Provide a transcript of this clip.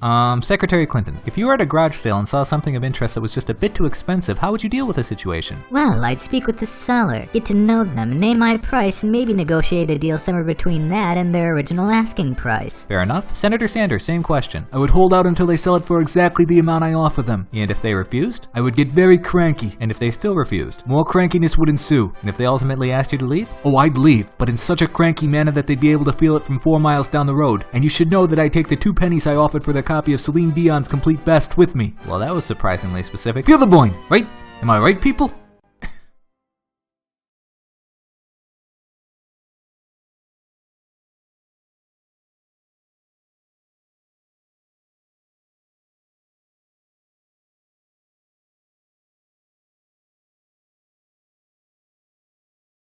Um, Secretary Clinton, if you were at a garage sale and saw something of interest that was just a bit too expensive, how would you deal with the situation? Well, I'd speak with the seller, get to know them, name my price, and maybe negotiate a deal somewhere between that and their original asking price. Fair enough. Senator Sanders, same question. I would hold out until they sell it for exactly the amount I offer them. And if they refused? I would get very cranky. And if they still refused? More crankiness would ensue. And if they ultimately asked you to leave? Oh, I'd leave, but in such a cranky manner that they'd be able to feel it from four miles down the road. And you should know that I take the two pennies I offered for their copy of Celine Dion's Complete Best with me. Well, that was surprisingly specific. Feel the boing, right? Am I right, people?